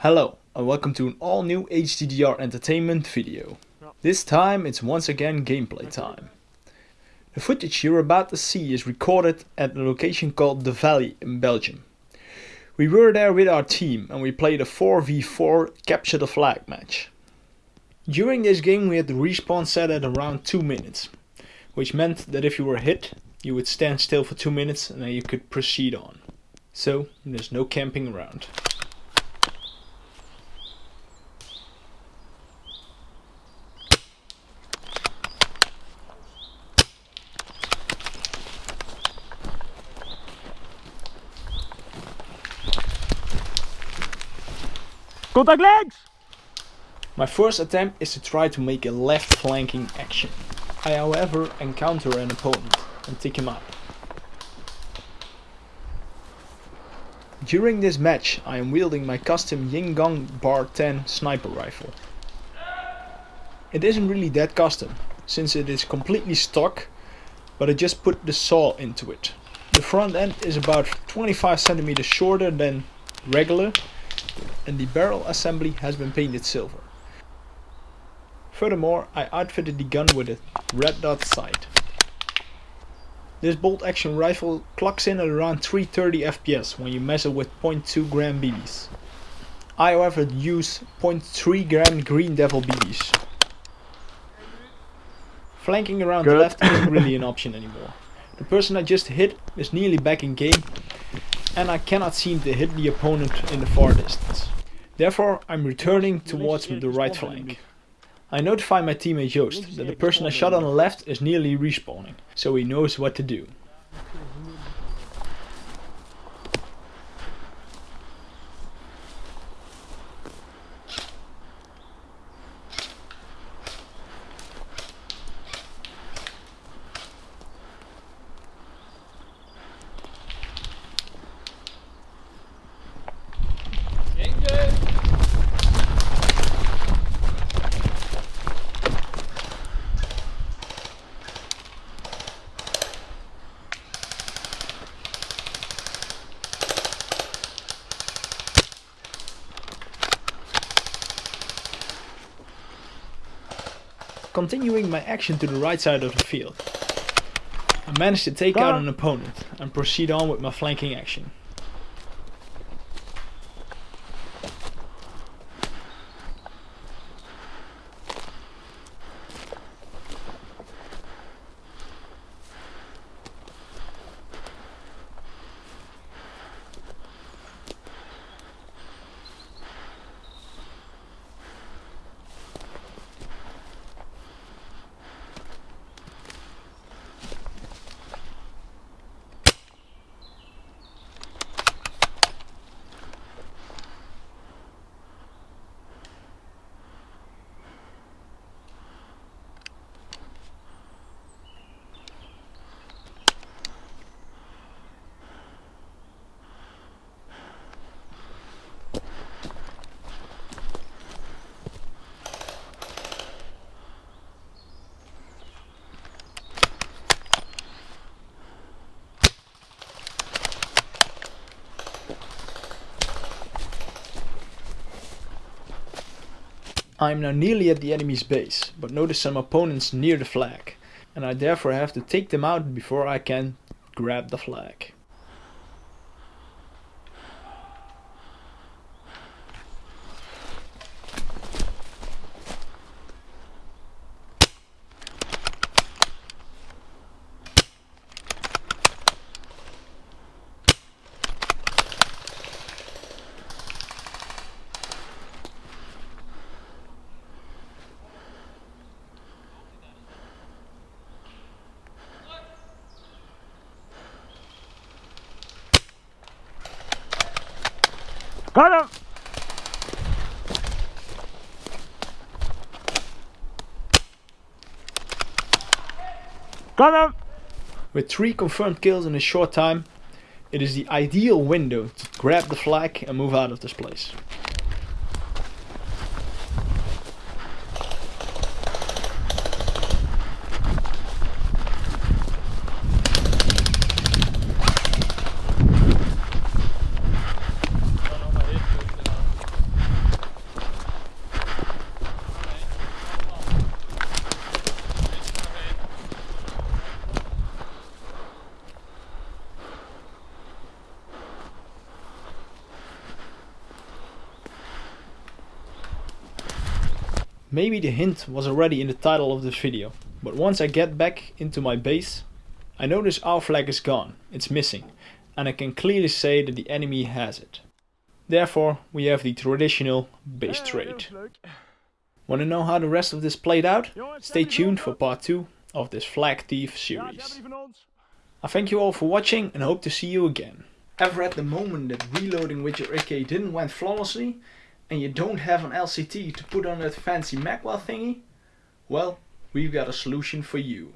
Hello and welcome to an all new HDDR Entertainment video. This time it's once again gameplay time. The footage you're about to see is recorded at a location called The Valley in Belgium. We were there with our team and we played a 4v4 capture the flag match. During this game we had the respawn set at around 2 minutes, which meant that if you were hit you would stand still for 2 minutes and then you could proceed on. So there's no camping around. Contact legs! My first attempt is to try to make a left flanking action. I however encounter an opponent and take him out. During this match I am wielding my custom Jing Gong Bar 10 sniper rifle. It isn't really that custom, since it is completely stock, but I just put the saw into it. The front end is about 25 centimeters shorter than regular and the barrel assembly has been painted silver. Furthermore, I outfitted the gun with a red dot sight. This bolt action rifle clocks in at around 330 FPS when you measure with 0.2 gram BBs. I however use 0.3 gram Green Devil BBs. Flanking around Good. the left isn't really an option anymore. The person I just hit is nearly back in game and I cannot seem to hit the opponent in the far distance. Therefore I'm returning towards the right flank. I notify my teammate Joost that the person I shot on the left is nearly respawning, so he knows what to do. Continuing my action to the right side of the field. I managed to take out an opponent and proceed on with my flanking action. I am now nearly at the enemy's base, but notice some opponents near the flag, and I therefore have to take them out before I can grab the flag. Got him! Got him! With 3 confirmed kills in a short time, it is the ideal window to grab the flag and move out of this place. Maybe the hint was already in the title of this video, but once I get back into my base, I notice our flag is gone, it's missing, and I can clearly say that the enemy has it. Therefore, we have the traditional base trade. Want to know how the rest of this played out? Stay tuned for part 2 of this Flag Thief series. I thank you all for watching and hope to see you again. Ever at the moment that reloading with your AK didn't went flawlessly and you don't have an LCT to put on that fancy magwell thingy? Well, we've got a solution for you.